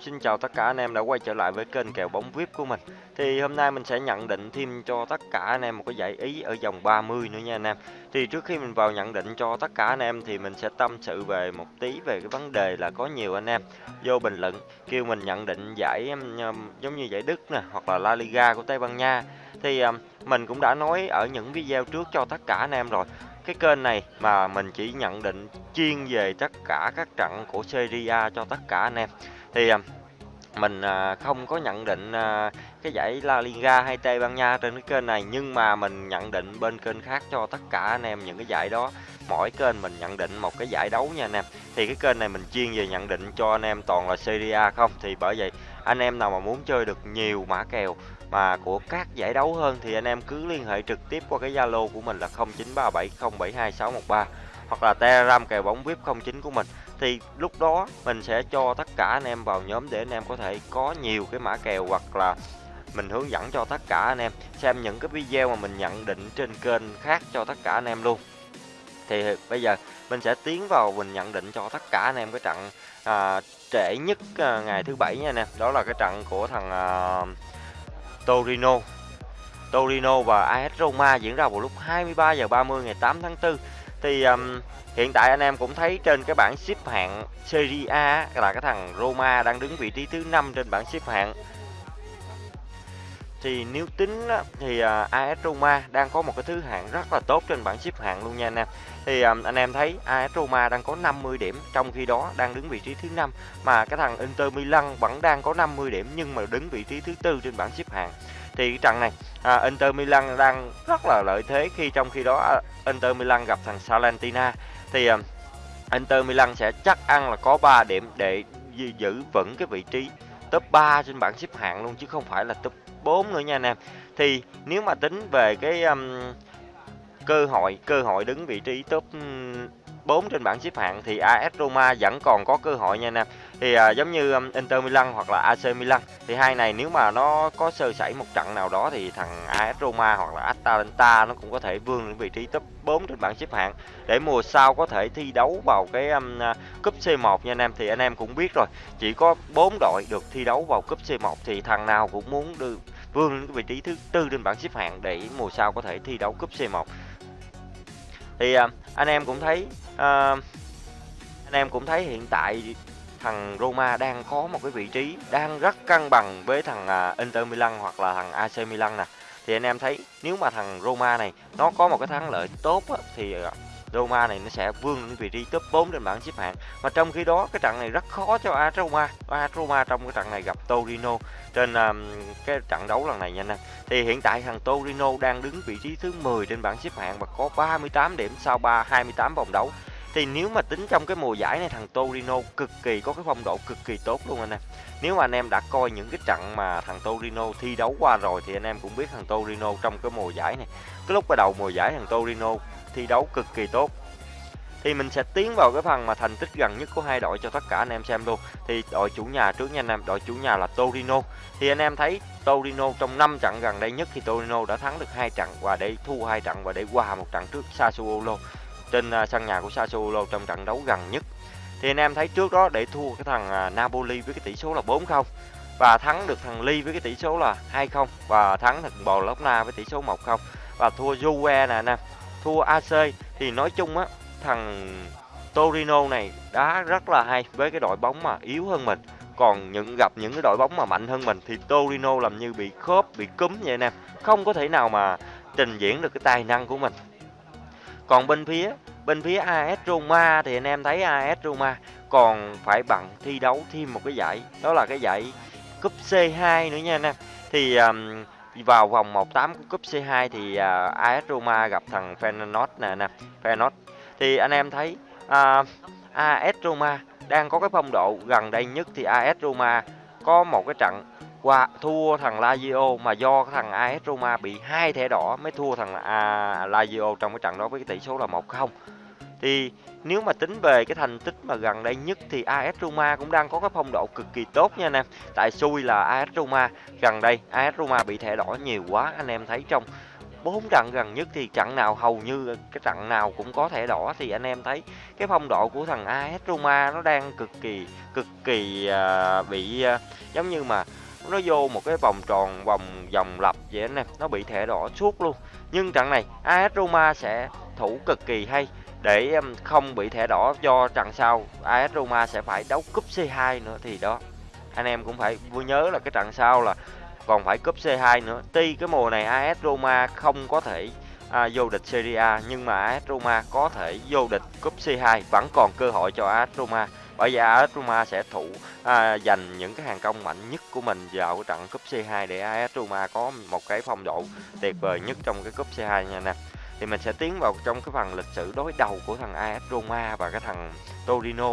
Xin chào tất cả anh em đã quay trở lại với kênh kèo bóng VIP của mình. Thì hôm nay mình sẽ nhận định thêm cho tất cả anh em một cái giải ý ở vòng 30 nữa nha anh em. Thì trước khi mình vào nhận định cho tất cả anh em thì mình sẽ tâm sự về một tí về cái vấn đề là có nhiều anh em vô bình luận, kêu mình nhận định giải giống như giải Đức nè, hoặc là La Liga của Tây Ban Nha. Thì mình cũng đã nói ở những video trước cho tất cả anh em rồi cái kênh này mà mình chỉ nhận định chuyên về tất cả các trận của Serie A cho tất cả anh em thì mình à, không có nhận định à, cái giải La Liga hay Tây Ban Nha trên cái kênh này, nhưng mà mình nhận định bên kênh khác cho tất cả anh em những cái giải đó. Mỗi kênh mình nhận định một cái giải đấu nha anh em. Thì cái kênh này mình chuyên về nhận định cho anh em toàn là Serie A không? Thì bởi vậy, anh em nào mà muốn chơi được nhiều mã kèo mà của các giải đấu hơn thì anh em cứ liên hệ trực tiếp qua cái Zalo của mình là 0937072613 hoặc là Telegram kèo bóng VIP 09 của mình thì lúc đó mình sẽ cho tất cả anh em vào nhóm để anh em có thể có nhiều cái mã kèo hoặc là mình hướng dẫn cho tất cả anh em xem những cái video mà mình nhận định trên kênh khác cho tất cả anh em luôn. Thì bây giờ mình sẽ tiến vào mình nhận định cho tất cả anh em cái trận à, trễ nhất à, ngày thứ bảy nha anh em. Đó là cái trận của thằng à, Torino. Torino và AS Roma diễn ra vào lúc 23 giờ 30 ngày 8 tháng 4 thì um, hiện tại anh em cũng thấy trên cái bảng xếp hạng Serie A là cái thằng Roma đang đứng vị trí thứ 5 trên bảng xếp hạng. Thì nếu tính thì à, AS Roma đang có một cái thứ hạng rất là tốt trên bảng xếp hạng luôn nha anh em. Thì à, anh em thấy AS Roma đang có 50 điểm trong khi đó đang đứng vị trí thứ 5 mà cái thằng Inter Milan vẫn đang có 50 điểm nhưng mà đứng vị trí thứ tư trên bảng xếp hạng. Thì cái trận này à, Inter Milan đang rất là lợi thế khi trong khi đó à, Inter Milan gặp thằng Salentina thì ờ, Inter Milan sẽ chắc ăn là có 3 điểm để giữ vững cái vị trí top 3 trên bảng xếp hạng luôn chứ không phải là top 4 nữa nha anh em. Thì nếu mà tính về cái um, cơ hội cơ hội đứng vị trí top 4 trên bảng xếp hạng thì AS Roma vẫn còn có cơ hội nha anh em. Thì à, giống như um, Inter Milan hoặc là AC Milan thì hai này nếu mà nó có sơ sẩy một trận nào đó thì thằng AS Roma hoặc là Atalanta nó cũng có thể vươn đến vị trí top 4 trên bảng xếp hạng để mùa sau có thể thi đấu vào cái um, à, cúp C1 nha anh em. Thì anh em cũng biết rồi, chỉ có 4 đội được thi đấu vào cúp C1 thì thằng nào cũng muốn được vươn lên vị trí thứ tư trên bảng xếp hạng để mùa sau có thể thi đấu cúp C1 thì uh, anh em cũng thấy uh, anh em cũng thấy hiện tại thằng Roma đang có một cái vị trí đang rất cân bằng với thằng à, Inter Milan hoặc là thằng AC Milan nè. Thì anh em thấy nếu mà thằng Roma này nó có một cái thắng lợi tốt á, thì à, Roma này nó sẽ vươn lên vị trí top 4 trên bảng xếp hạng. Mà trong khi đó cái trận này rất khó cho AS Roma. AS Roma trong cái trận này gặp Torino trên um, cái trận đấu lần này nha anh em. Thì hiện tại thằng Torino đang đứng vị trí thứ 10 trên bảng xếp hạng và có 38 điểm sau 3 28 vòng đấu thì nếu mà tính trong cái mùa giải này, thằng Torino cực kỳ có cái phong độ cực kỳ tốt luôn anh em. Nếu mà anh em đã coi những cái trận mà thằng Torino thi đấu qua rồi, thì anh em cũng biết thằng Torino trong cái mùa giải này, cái lúc bắt đầu mùa giải thằng Torino thi đấu cực kỳ tốt. Thì mình sẽ tiến vào cái phần mà thành tích gần nhất của hai đội cho tất cả anh em xem luôn. Thì đội chủ nhà trước nha anh em, đội chủ nhà là Torino. Thì anh em thấy Torino trong 5 trận gần đây nhất thì Torino đã thắng được hai trận và để thua hai trận và để qua một trận trước Sassuolo trên à, sân nhà của Sassuolo trong trận đấu gần nhất. Thì anh em thấy trước đó để thua cái thằng à, Napoli với cái tỷ số là 4-0 và thắng được thằng Ly với cái tỷ số là 2-0 và thắng thằng Bologna với tỷ số 1-0 và thua Juve nè anh em. Thua AC thì nói chung á, thằng Torino này đá rất là hay với cái đội bóng mà yếu hơn mình. Còn những, gặp những cái đội bóng mà mạnh hơn mình thì Torino làm như bị khớp, bị cúm vậy anh em không có thể nào mà trình diễn được cái tài năng của mình còn bên phía bên phía AS Roma thì anh em thấy AS Roma còn phải bằng thi đấu thêm một cái giải đó là cái giải cúp C2 nữa nha anh em. Thì um, vào vòng 1/8 của cúp C2 thì à, uh, AS Roma gặp thằng Feyenoord nè nè Feyenoord. Thì anh em thấy à, uh, AS Roma đang có cái phong độ gần đây nhất thì AS Roma có một cái trận qua thua thằng Lazio mà do thằng AS Roma bị hai thẻ đỏ mới thua thằng à, Lazio trong cái trận đó với cái tỷ số là 1-0 thì nếu mà tính về cái thành tích mà gần đây nhất thì AS Roma cũng đang có cái phong độ cực kỳ tốt nha anh em. Tại xui là AS Roma gần đây AS Roma bị thẻ đỏ nhiều quá anh em thấy trong bốn trận gần nhất thì trận nào hầu như cái trận nào cũng có thẻ đỏ thì anh em thấy cái phong độ của thằng AS Roma nó đang cực kỳ cực kỳ uh, bị uh, giống như mà nó vô một cái vòng tròn vòng vòng lặp vậy anh em. Nó bị thẻ đỏ suốt luôn. Nhưng trận này AS Roma sẽ thủ cực kỳ hay để không bị thẻ đỏ do trận sau AS Roma sẽ phải đấu cúp C2 nữa. Thì đó anh em cũng phải vui nhớ là cái trận sau là còn phải cúp C2 nữa. Tuy cái mùa này AS Roma không có thể à, vô địch Serie A nhưng mà AS Roma có thể vô địch cúp C2 vẫn còn cơ hội cho AS Roma bởi vì AS Roma sẽ thủ à, dành những cái hàng công mạnh nhất của mình vào cái trận cúp C2 để AS Roma có một cái phong độ tuyệt vời nhất trong cái cúp C2 nha nè thì mình sẽ tiến vào trong cái phần lịch sử đối đầu của thằng AS Roma và cái thằng Torino.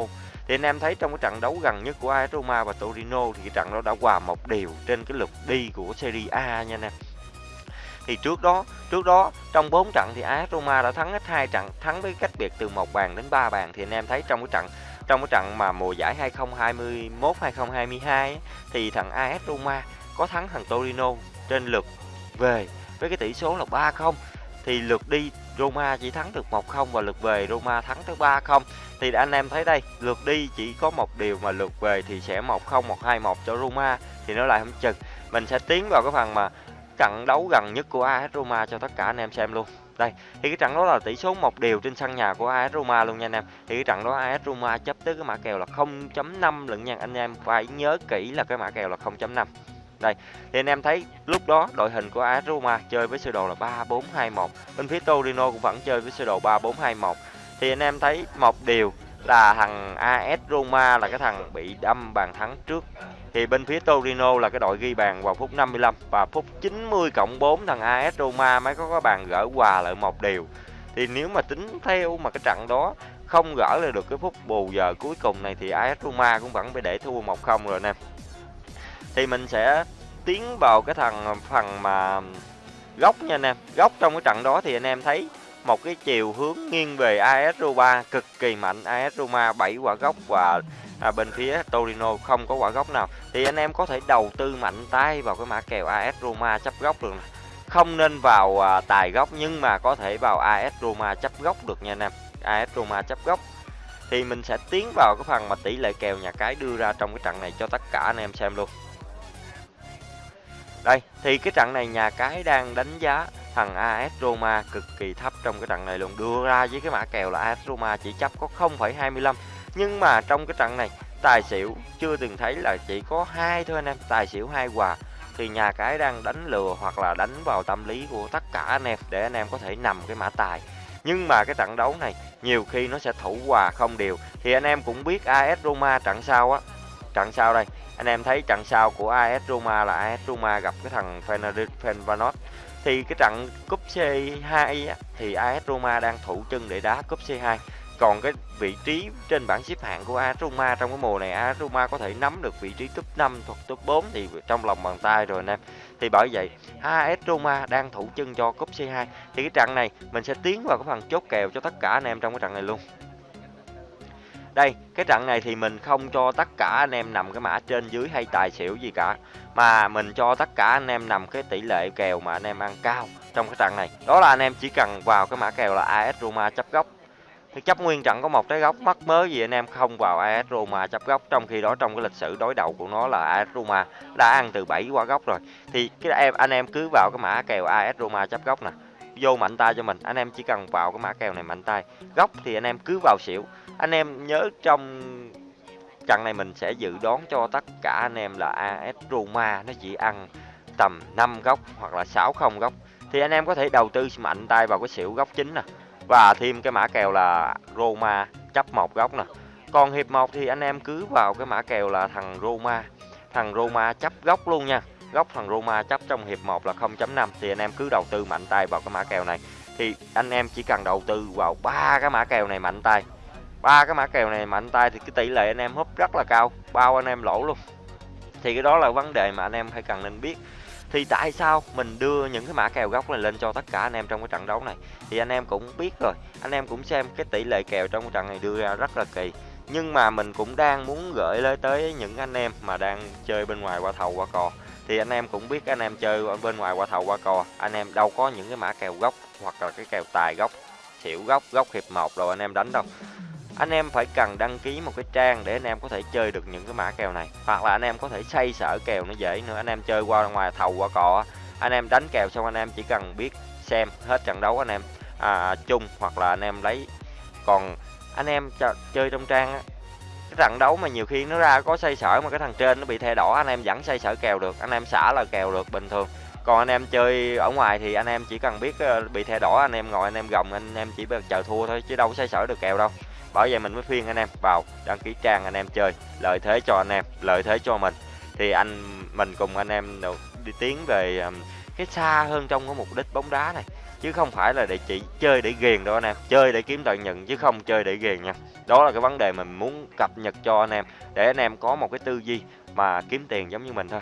Thì anh em thấy trong cái trận đấu gần nhất của AS Roma và Torino thì cái trận đó đã hòa một điều trên cái lượt đi của Serie A nha anh em. Thì trước đó trước đó trong 4 trận thì AS Roma đã thắng hết hai trận thắng với cách biệt từ một bàn đến 3 bàn. Thì anh em thấy trong cái trận trong cái trận mà mùa giải 2021 2022 thì thằng AS Roma có thắng thằng Torino trên lượt về với cái tỷ số là 3-0 thì lượt đi, Roma chỉ thắng được 1-0 và lượt về, Roma thắng tới 3-0 thì anh em thấy đây, lượt đi chỉ có một điều mà lượt về thì sẽ 1-0 1-2-1 cho Roma, thì nó lại không chừng. Mình sẽ tiến vào cái phần mà trận đấu gần nhất của AS Roma cho tất cả anh em xem luôn đây, thì cái trận đó là tỷ số một đều trên sân nhà của AS Roma luôn nha anh em. Thì cái trận đó AS Roma chấp tới cái mã kèo là 0.5 lận nha anh em. Phải nhớ kỹ là cái mã kèo là 0.5 đây, thì anh em thấy lúc đó đội hình của AS Roma chơi với sơ đồ là 3421 bên phía Torino cũng vẫn chơi với sơ đồ 3421 thì anh em thấy một điều là thằng AS Roma là cái thằng bị đâm bàn thắng trước thì bên phía Torino là cái đội ghi bàn vào phút 55 và phút 90 cộng 4 thằng AS Roma mới có cái bàn gỡ hòa lại một điều thì nếu mà tính theo mà cái trận đó không gỡ lại được cái phút bù giờ cuối cùng này thì AS Roma cũng vẫn phải để thua 1-0 rồi nè. Thì mình sẽ tiến vào cái thằng, phần mà góc nha anh em. Góc trong cái trận đó thì anh em thấy một cái chiều hướng nghiêng về AS Roma, cực kỳ mạnh. AS Roma 7 quả góc và à, bên phía Torino không có quả góc nào. Thì anh em có thể đầu tư mạnh tay vào cái mã kèo AS Roma chấp góc được không nên vào à, tài góc nhưng mà có thể vào AS Roma chấp góc được nha anh em. AS Roma chấp góc. Thì mình sẽ tiến vào cái phần mà tỷ lệ kèo nhà cái đưa ra trong cái trận này cho tất cả anh em xem luôn. Đây thì cái trận này nhà cái đang đánh giá thằng AS Roma cực kỳ thấp trong cái trận này luôn. Đưa ra với cái mã kèo là AS Roma chỉ chấp có 0,25 nhưng mà trong cái trận này tài xỉu chưa từng thấy là chỉ có hai thôi anh em. Tài xỉu hai quà thì nhà cái đang đánh lừa hoặc là đánh vào tâm lý của tất cả anh em để anh em có thể nằm cái mã tài. Nhưng mà cái trận đấu này nhiều khi nó sẽ thủ hòa không đều. Thì anh em cũng biết AS Roma trận sau á. Trận sau đây anh em thấy trận sau của AS Roma là AS Roma gặp cái thằng Fenerbahce thì cái trận cúp C2 á, thì AS Roma đang thủ chân để đá cúp C2 còn cái vị trí trên bảng xếp hạng của Aruma trong cái mùa này Aruma có thể nắm được vị trí top 5 hoặc top 4 thì trong lòng bàn tay rồi anh em. Thì bởi vậy AS Roma đang thủ chân cho cúp C2 thì cái trận này, mình sẽ tiến vào cái phần chốt kèo cho tất cả anh em trong cái trận này luôn. Đây, cái trận này thì mình không cho tất cả anh em nằm cái mã trên dưới hay tài xỉu gì cả, mà mình cho tất cả anh em nằm cái tỷ lệ kèo mà anh em ăn cao trong cái trận này. Đó là anh em chỉ cần vào cái mã kèo là AS Roma chấp góc chấp nguyên trận có một trái góc mắc mớ gì anh em không vào AS Roma chấp góc, trong khi đó trong cái lịch sử đối đầu của nó là AS Roma đã ăn từ 7 quả góc rồi. Thì cái em, anh em cứ vào cái mã kèo AS Roma chấp góc nè. Vô mạnh tay cho mình, anh em chỉ cần vào cái mã kèo này mạnh tay. Góc thì anh em cứ vào xỉu. Anh em nhớ trong trận này mình sẽ dự đoán cho tất cả anh em là AS Roma nó chỉ ăn tầm 5 góc hoặc là 6 không góc. Thì anh em có thể đầu tư mạnh tay vào cái xỉu góc chính nè và thêm cái mã kèo là Roma, chấp một góc nè. Còn hiệp 1 thì anh em cứ vào cái mã kèo là thằng Roma. Thằng Roma chấp góc luôn nha. Góc thằng Roma chấp trong hiệp 1 là 0.5 thì anh em cứ đầu tư mạnh tay vào cái mã kèo này. Thì anh em chỉ cần đầu tư vào ba cái mã kèo này mạnh tay. Ba cái mã kèo này mạnh tay thì cái tỷ lệ anh em húp rất là cao. Bao anh em lỗ luôn. Thì cái đó là vấn đề mà anh em phải cần nên biết thì tại sao mình đưa những cái mã kèo góc này lên cho tất cả anh em trong cái trận đấu này? Thì anh em cũng biết rồi, anh em cũng xem cái tỷ lệ kèo trong cái trận này đưa ra rất là kỳ. Nhưng mà mình cũng đang muốn gửi lên tới những anh em mà đang chơi bên ngoài qua thầu, qua cò. Thì anh em cũng biết anh em chơi ở bên ngoài qua thầu, qua cò, anh em đâu có những cái mã kèo gốc hoặc là cái kèo tài gốc, xỉu gốc gốc hiệp một rồi anh em đánh đâu anh em phải cần đăng ký một cái trang để anh em có thể chơi được những cái mã kèo này hoặc là anh em có thể xây sở kèo nó dễ nữa anh em chơi qua ngoài thầu qua cò anh em đánh kèo xong anh em chỉ cần biết xem hết trận đấu anh em à, chung hoặc là anh em lấy còn anh em chơi trong trang á cái trận đấu mà nhiều khi nó ra có xây sở mà cái thằng trên nó bị thay đỏ anh em vẫn xây sở kèo được anh em xả là kèo được bình thường còn anh em chơi ở ngoài thì anh em chỉ cần biết bị thẻ đỏ anh em ngồi anh em gồng anh em chỉ chờ thua thôi chứ đâu có xây sở được kèo đâu bởi vậy mình mới khuyên anh em. Vào, đăng ký trang anh em chơi. Lợi thế cho anh em, lợi thế cho mình. Thì anh, mình cùng anh em đi tiến về cái xa hơn trong cái mục đích bóng đá này. Chứ không phải là để chỉ chơi để ghiền đâu anh em. Chơi để kiếm lợi nhuận, chứ không chơi để ghiền nha. Đó là cái vấn đề mình muốn cập nhật cho anh em. Để anh em có một cái tư duy mà kiếm tiền giống như mình thôi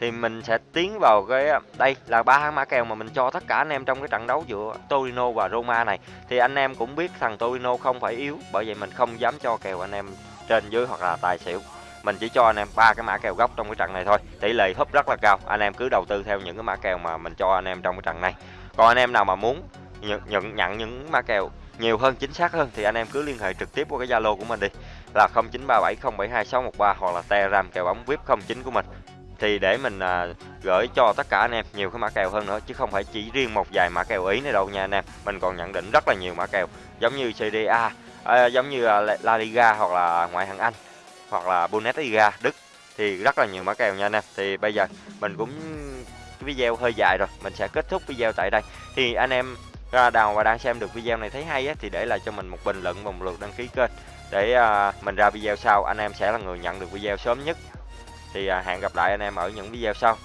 thì mình sẽ tiến vào cái à, đây là ba mã kèo mà mình cho tất cả anh em trong cái trận đấu giữa Torino và Roma này. Thì anh em cũng biết thằng Torino không phải yếu bởi vậy mình không dám cho kèo anh em trên dưới hoặc là tài xỉu. Mình chỉ cho anh em ba cái mã kèo gốc trong cái trận này thôi. Tỷ lệ húp rất là cao. Anh em cứ đầu tư theo những cái mã kèo mà mình cho anh em trong cái trận này. Còn anh em nào mà muốn nhận nhận, nhận những mã kèo nhiều hơn chính xác hơn thì anh em cứ liên hệ trực tiếp qua cái Zalo của mình đi. Là 0937072613 hoặc là Telegram kèo bóng VIP 09 của mình thì để mình à, gửi cho tất cả anh em nhiều cái mã kèo hơn nữa chứ không phải chỉ riêng một vài mã kèo ý này đâu nha anh em. Mình còn nhận định rất là nhiều mã kèo giống như CDA à, giống như à, La Liga hoặc là ngoại hạng Anh hoặc là Bundesliga Đức thì rất là nhiều mã kèo nha anh em. Thì bây giờ mình cũng video hơi dài rồi mình sẽ kết thúc video tại đây. Thì anh em ra đào và đang xem được video này thấy hay á, thì để lại cho mình một bình luận và một lượt đăng ký kênh. Để à, mình ra video sau anh em sẽ là người nhận được video sớm nhất thì à, hẹn gặp lại anh em ở những video sau.